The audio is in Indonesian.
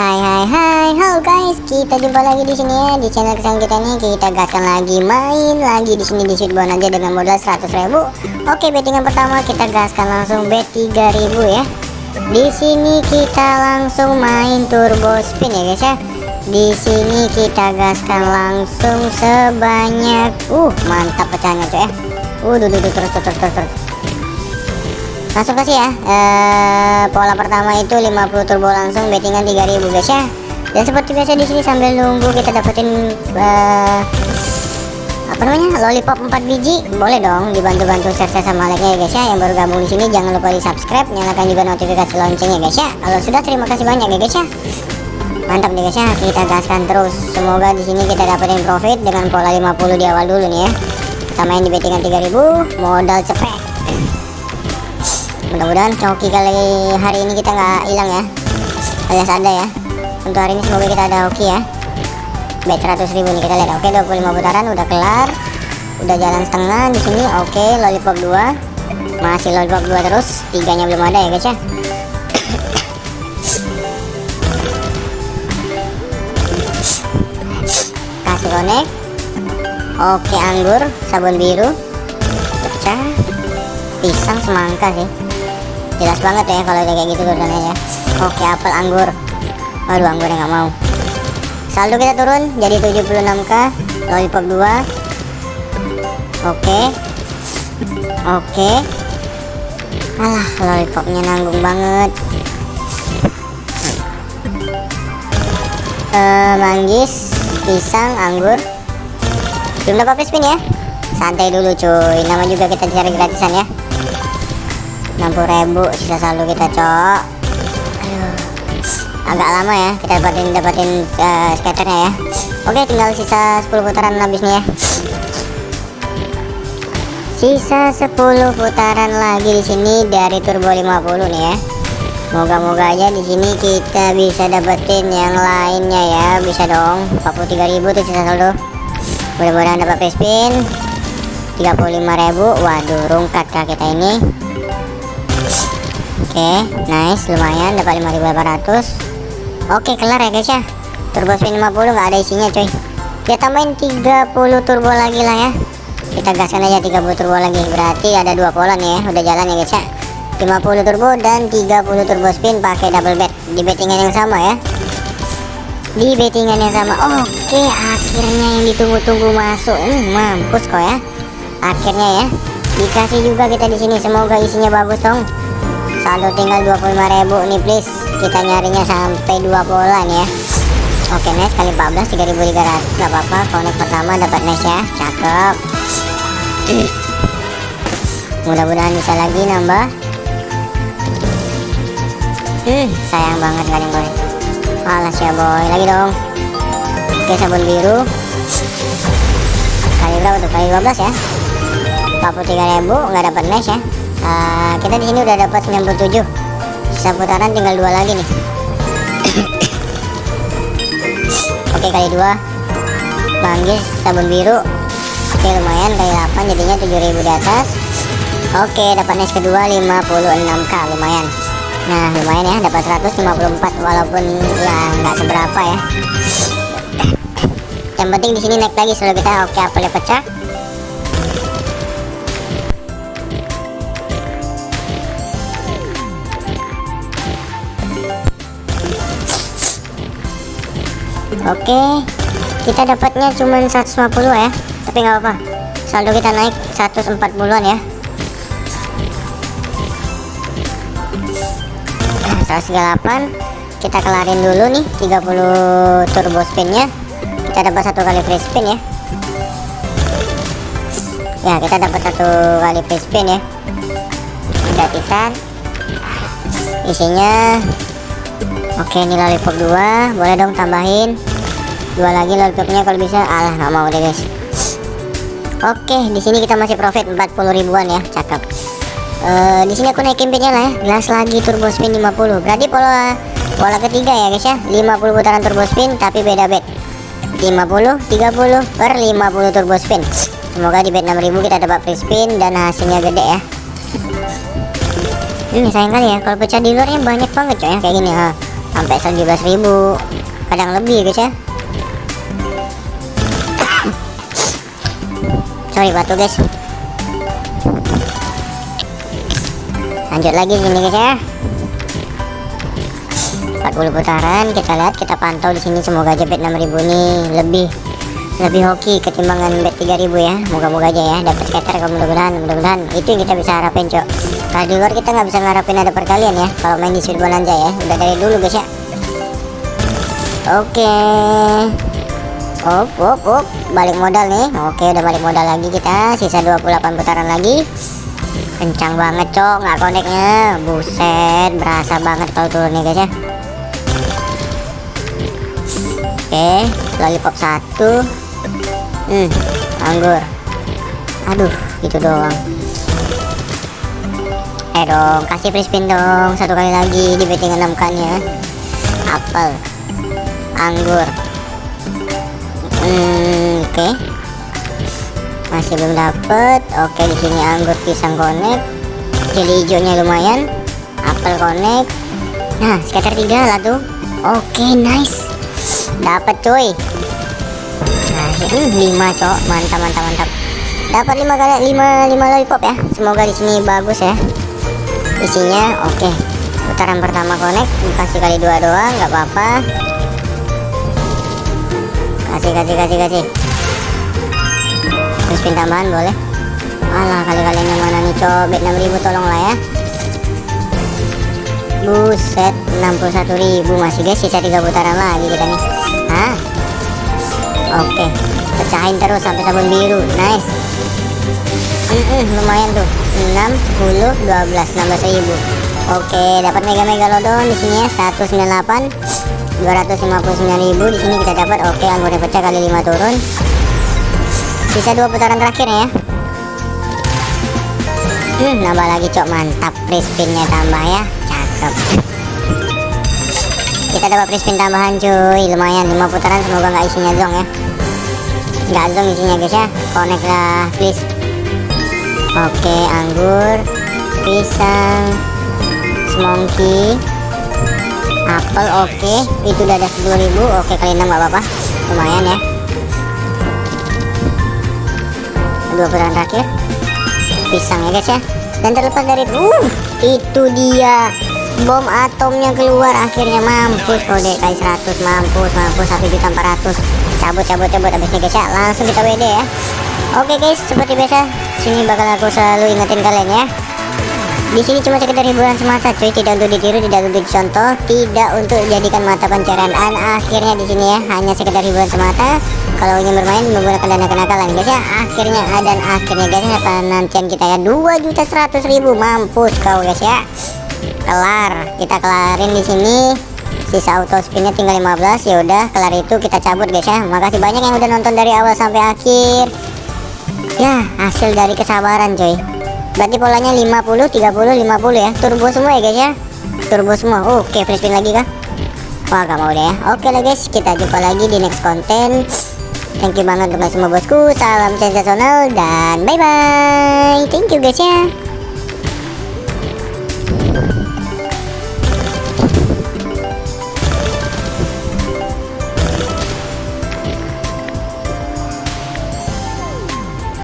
Hai hai hai, halo guys, kita jumpa lagi di sini ya di channel kesayangan kita nih. Kita gaskan lagi main lagi di sini di Sweetbone aja dengan modal 100.000. Oke, bettingan pertama kita gaskan langsung bet 3000 ya. Di sini kita langsung main turbo spin ya guys ya. Di sini kita gaskan langsung sebanyak uh mantap pecahnya coy ya. Uh, duh, terus terus terus terus. Langsung kasih ya. Eh, pola pertama itu 50 turbo langsung bettingan 3000 guys ya. Dan seperti biasa di sini sambil nunggu kita dapetin eh, apa namanya lollipop 4 biji boleh dong dibantu-bantu share sama like nya ya guys ya. Yang baru gabung di sini jangan lupa di subscribe nyalakan juga notifikasi loncengnya guys ya. Kalau sudah terima kasih banyak ya guys ya. Mantap nih guys ya kita gaskan terus. Semoga di sini kita dapetin profit dengan pola 50 di awal dulu nih ya. Kita main di bettingan 3000 modal cepet mudah-mudahan coki kali hari ini kita nggak hilang ya. Alias ada ya. Untuk hari ini semoga kita ada hoki ya. Bet 100 ribu nih kita lihat. Oke 25 putaran udah kelar. Udah jalan setengah di sini. Oke lollipop 2 masih lollipop 2 terus. Tiganya belum ada ya guys ya. Kasih connect oke anggur. Sabun biru. Pecah. Pisang semangka sih jelas banget ya kalau kayak gitu tulisannya ya. Oke apel anggur. Waduh anggurnya nggak mau. Saldo kita turun jadi 76k lollipop 2 oke. Oke. Alah lollipopnya nanggung banget. Eh manggis pisang anggur. Belum dapat spin ya? Santai dulu cuy. Nama juga kita cari gratisan ya 60.000 sisa saldo kita cok. Agak lama ya kita dapatin dapatin uh, skaternya ya. Oke tinggal sisa 10 putaran habis nih ya. Sisa 10 putaran lagi di sini dari turbo 50 nih ya. Moga-moga aja di sini kita bisa dapetin yang lainnya ya. Bisa dong. 43.000 tuh sisa saldo. Mudah-mudahan dapat spin 35.000 waduh rungkat kah kita ini Oke, nice, lumayan dapat 5.800. Oke, kelar ya guys ya. Turbo spin 50 nggak ada isinya, coy. Kita tambahin 30 turbo lagi lah ya. Kita gaskan aja 30 turbo lagi. Berarti ada dua nih ya. Udah jalan ya guys ya. 50 turbo dan 30 turbo spin pakai double bet di bettingan yang sama ya. Di bettingan yang sama. Oke, akhirnya yang ditunggu-tunggu masuk. Hmm, mampus kok ya. Akhirnya ya. Dikasih juga kita di sini. Semoga isinya bagus dong saldo tinggal 25.000 nih please. Kita nyarinya sampai dua pola nih ya. Oke nice kali 14 3300 gak apa-apa connect pertama dapat nice ya. Cakep. Mudah-mudahan bisa lagi nambah. Hmm sayang banget kalian boy alas ya boy. Lagi dong. Oke sabun biru. Kali berapa tuh? Kali 12 ya. 43.000 nggak dapat nice ya uh, kita di sini udah dapat 97 sisa putaran tinggal dua lagi nih. Oke kali dua. Manggis sabun biru. Oke lumayan. Kali 8 jadinya 7000 di atas. Oke dapat nice kedua 56k lumayan. Nah lumayan ya. Dapat 154 walaupun ya nggak seberapa ya. Yang penting di sini naik lagi. Selalu kita oke apelnya pecah Oke, kita dapatnya cuma 150 ya, tapi nggak apa-apa. Saldo kita naik 140-an ya. 138 kita kelarin dulu nih 30 turbo spinnya. Kita dapat satu kali free spin ya. Ya kita dapat satu kali free spin ya. Gratisan isinya. Oke ini lollipop 2 boleh dong tambahin dua lagi lollipopnya kalau bisa. Alah nggak mau deh guys. Oke di sini kita masih profit 40 ribuan ya cakep. Uh, di sini aku naikin bitnya lah ya. Gas lagi turbo spin 50 berarti pola pola ketiga ya guys ya. 50 putaran turbo spin tapi beda bet. 50 30 per 50 turbo spin. Semoga di bet 6000 kita dapat free spin dan hasilnya gede ya. Ini sayang kali ya kalau pecah di luarnya banyak banget coy ya. Kayak gini ha. Sampai 17.000 kadang lebih guys ya sorry batu guys. Lanjut lagi gini guys ya. 40 putaran kita lihat kita pantau di sini. Semoga aja bet 6000 nih lebih lebih hoki ketimbangan bet 3000 ya. Moga-moga aja ya dapat scatter mudah-mudahan mudah-mudahan. Itu yang kita bisa harapin cok. Kalau di luar kita nggak bisa ngarapin ada perkalian ya kalau main di sweet bonanza ya. Udah dari dulu guys ya. Oke op op op. Balik modal nih. Oke udah balik modal lagi kita. Sisa 28 putaran lagi. Kencang banget cok. Nggak koneknya. Buset berasa banget kalau turunnya guys ya. Oke lollipop satu. Hmm anggur. Aduh itu doang. Eh dong kasih free spin dong. Satu kali lagi di betting 6 kan ya. Apel. Anggur hmm oke. Masih belum dapet. Oke okay, di sini anggur pisang connect jadi hijaunya lumayan. Apel connect nah scatter tiga lah tuh. Oke nice. Dapat cuy. Hmm, 5 cok. Mantap mantap mantap. Dapat 5 kali 5 5 lollipop ya. Semoga di sini bagus ya. Isinya oke. Okay. putaran pertama connect kasih kali dua doang nggak apa-apa kasih kasih kasih kasih. Terus pin tambahan boleh. Alah kali-kalian yang mana nih cobek 6000 tolong lah ya. Buset 61.000 masih guys sisa 3 putaran lagi kita nih. Hah? oke pecahin terus sampai sabun biru. Nice. Mm -mm, lumayan tuh. 6 10 12 16 ribu. Oke dapat mega megalodon di sini ya. 198 259 ribu di sini kita dapat oke anggurnya pecah kali 5 turun. Sisa dua putaran terakhir ya. Hmm, nambah lagi cok mantap. Free spinnya tambah ya. Cakep. Kita dapat free spin tambahan cuy. Lumayan 5 putaran semoga nggak isinya zong ya. Nggak zong isinya guys ya. Connect lah please. Oke anggur pisang semongki apel oke. Itu udah ada 10.000 oke kali 6 nggak apa-apa. Lumayan ya. Dua putaran terakhir. Pisang ya guys ya. Dan terlepas dari uh, itu dia. Bom atomnya keluar. Akhirnya mampus. Kode kali 100 mampus mampus. 1 juta 400 cabut cabut cabut. Habisnya guys ya langsung kita WD ya. Oke guys seperti biasa sini bakal aku selalu ingetin kalian ya di sini cuma sekedar hiburan semata cuy. Tidak untuk ditiru tidak untuk dicontoh tidak untuk dijadikan mata pencarian. Dan akhirnya di sini ya hanya sekedar hiburan semata. Kalau ingin bermain menggunakan dana kenakalan. Guys ya akhirnya dan akhirnya guys ya penantian kita ya 2 juta 100 ribu. Mampus kau guys ya. Kelar. Kita kelarin di sini. Sisa auto spinnya tinggal 15 ya udah kelar itu kita cabut guys ya. Makasih banyak yang udah nonton dari awal sampai akhir. Ya hasil dari kesabaran coy berarti polanya 50 30 50 ya. Turbo semua ya guys ya? Turbo semua. Oke free spin lagi kah? Wah gak mau deh ya. Oke lah guys kita jumpa lagi di next konten thank you banget untuk semua bosku. Salam sensasional dan bye bye thank you guys ya